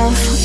myself,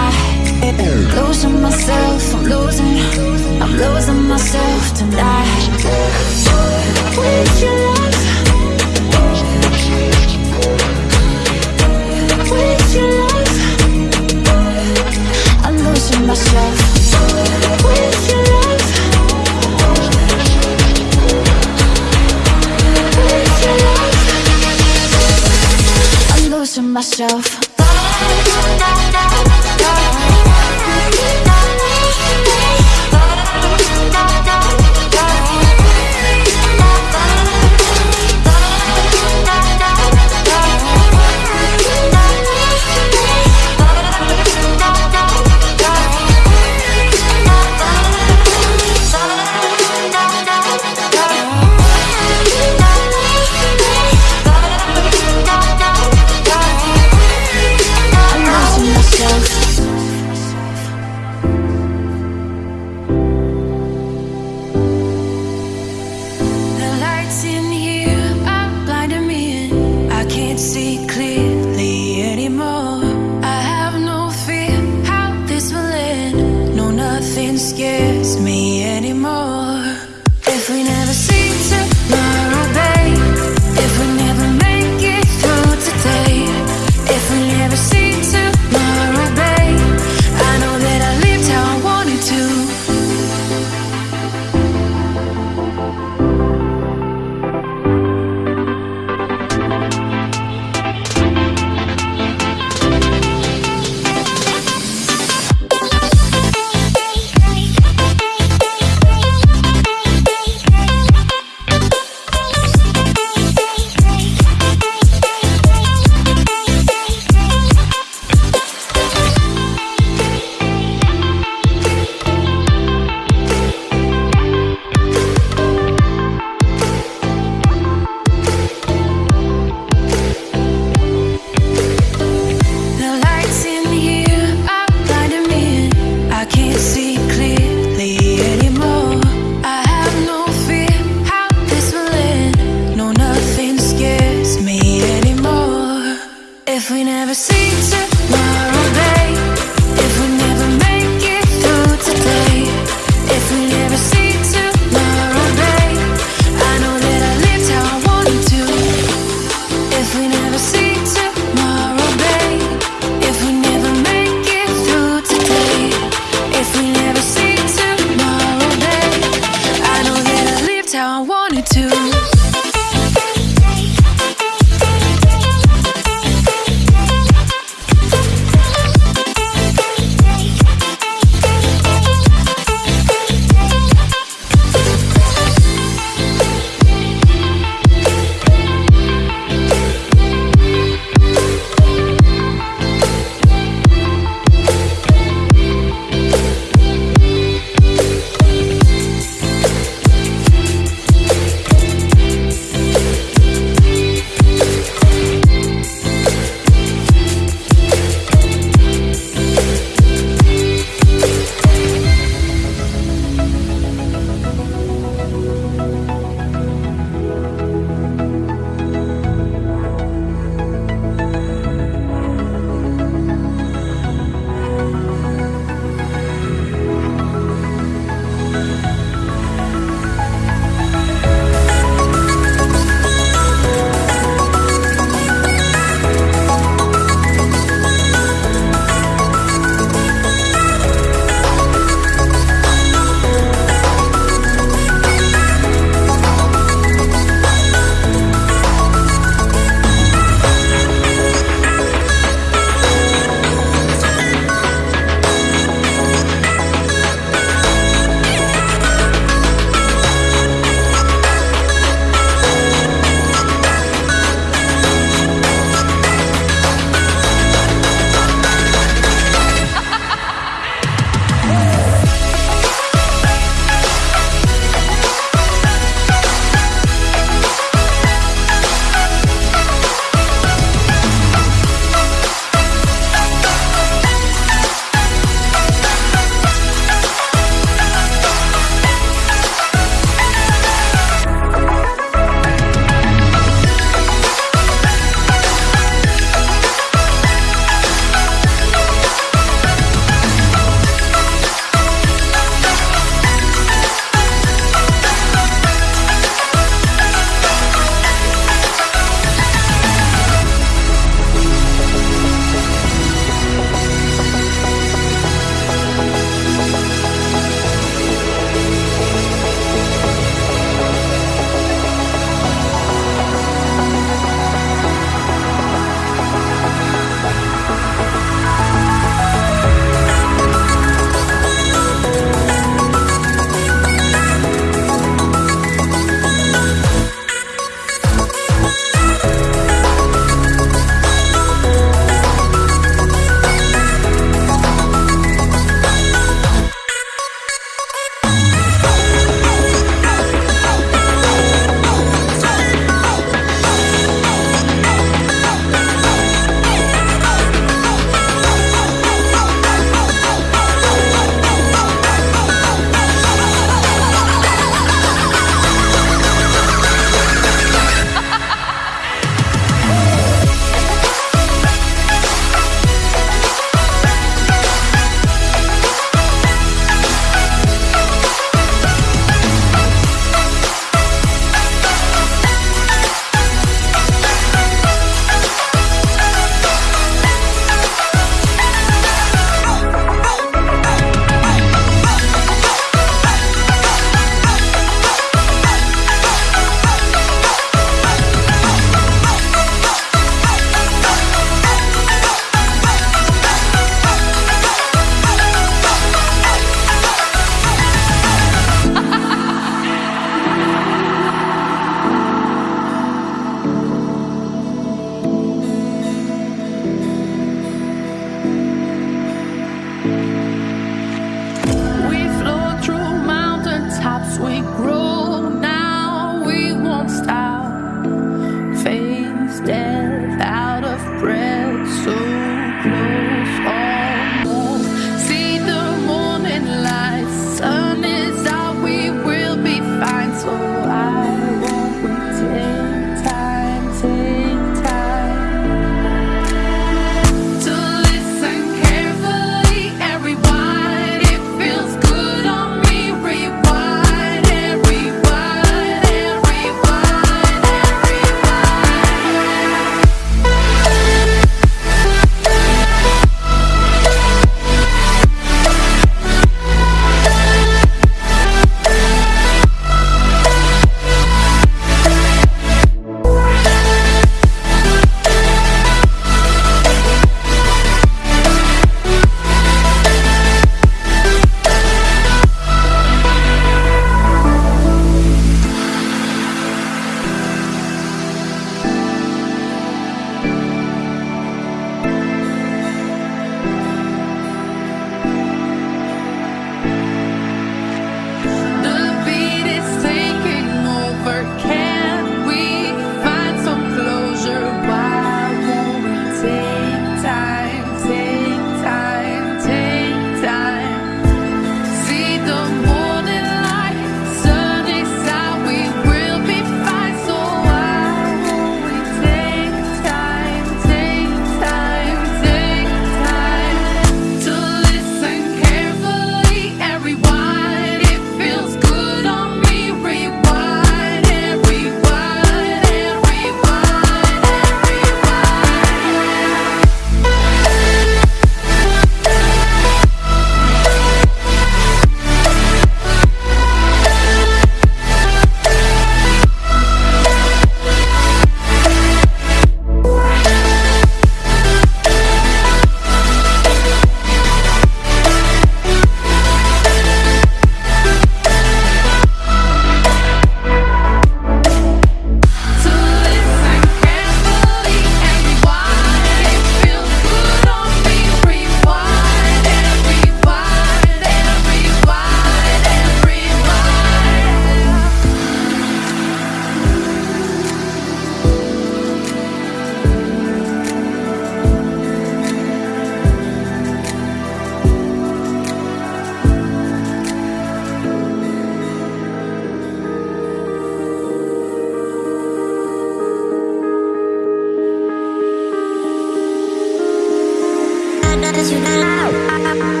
does you know?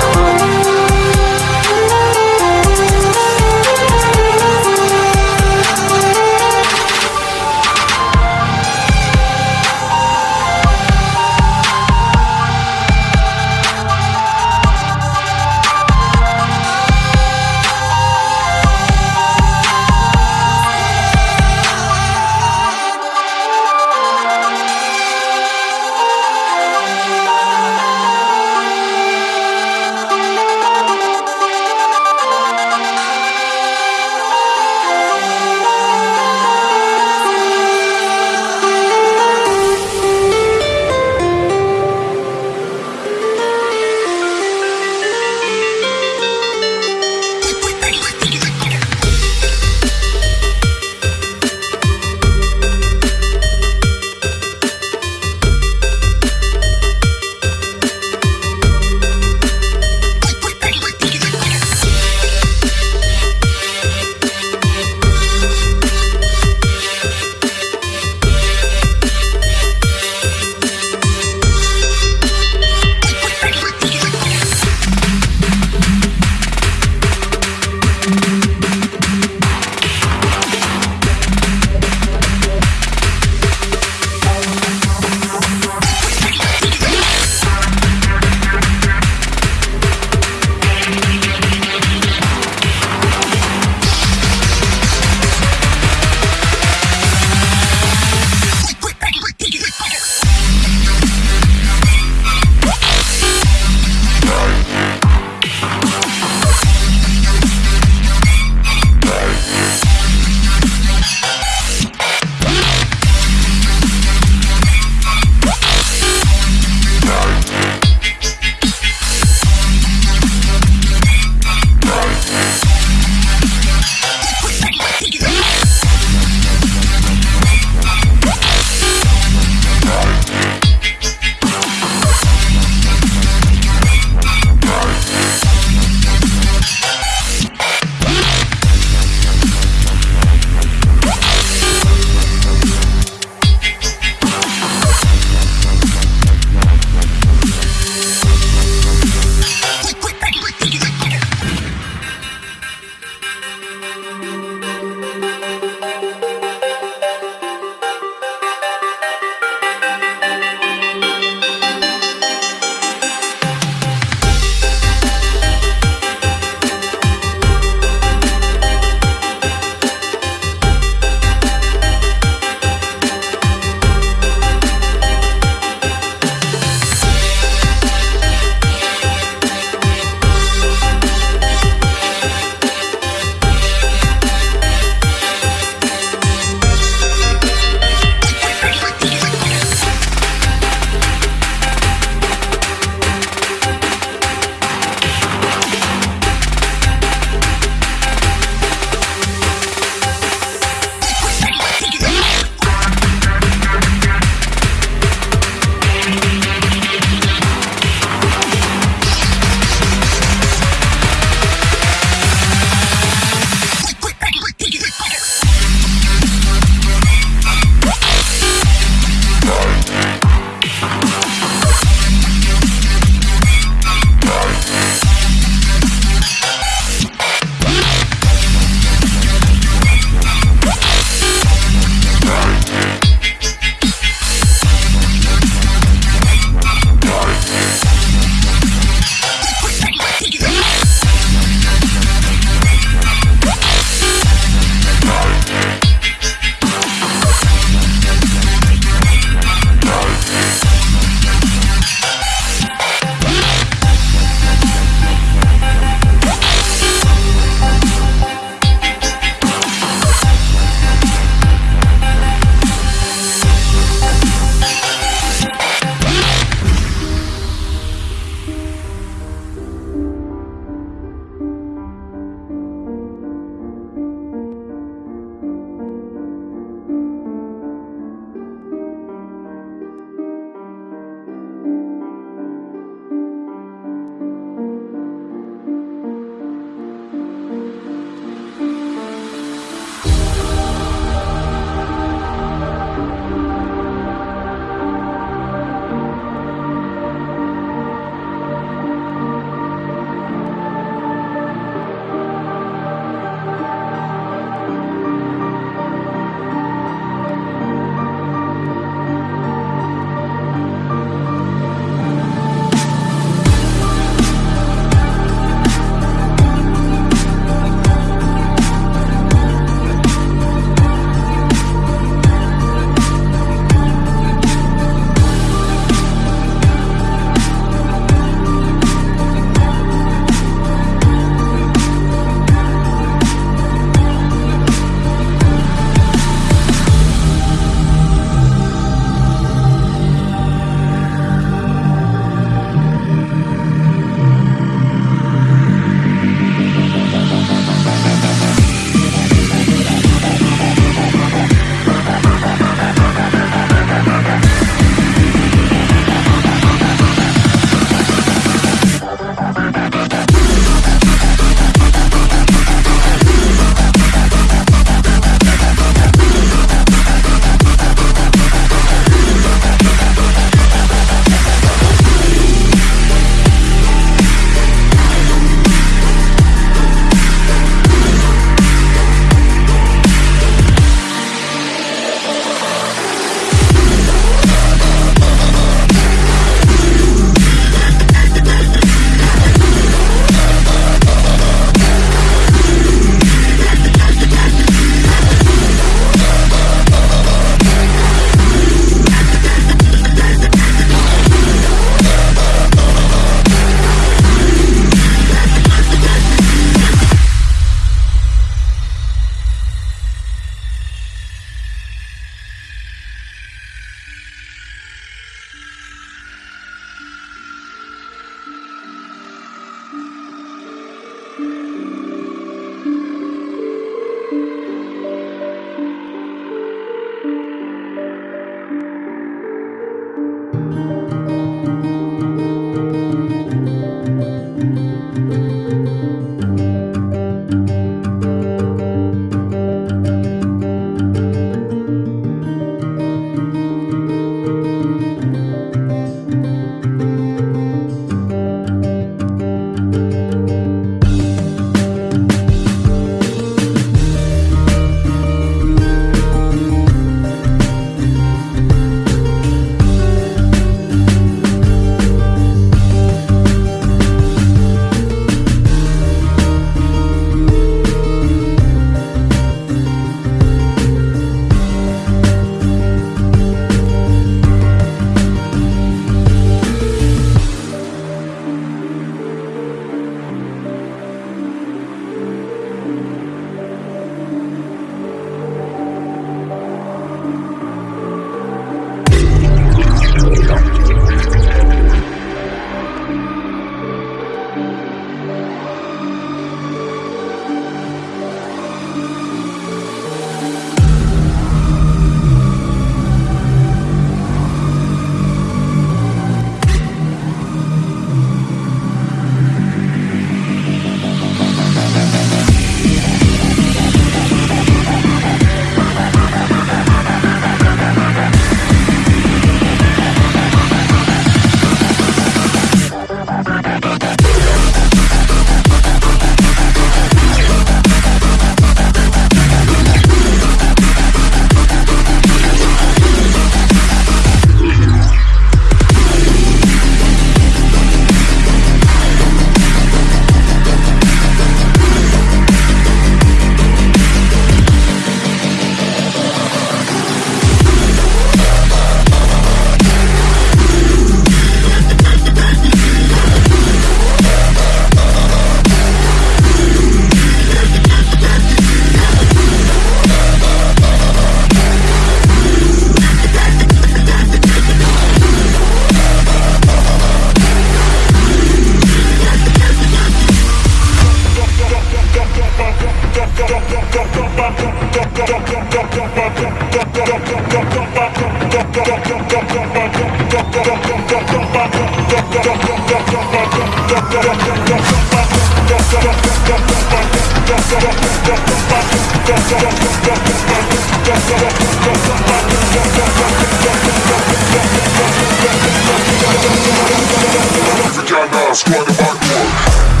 Africana, squad of hardcore.